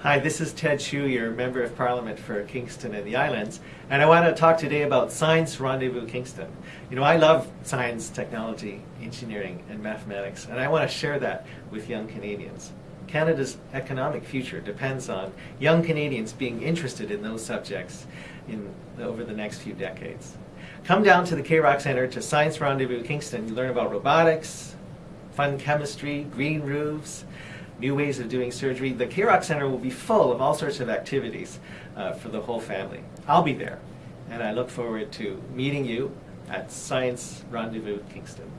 Hi, this is Ted Hsu, your Member of Parliament for Kingston and the Islands, and I want to talk today about Science Rendezvous Kingston. You know, I love science, technology, engineering, and mathematics, and I want to share that with young Canadians. Canada's economic future depends on young Canadians being interested in those subjects in, over the next few decades. Come down to the K-Rock Centre to Science Rendezvous Kingston. You learn about robotics, fun chemistry, green roofs, new ways of doing surgery. The K-Rock Center will be full of all sorts of activities uh, for the whole family. I'll be there, and I look forward to meeting you at Science Rendezvous Kingston.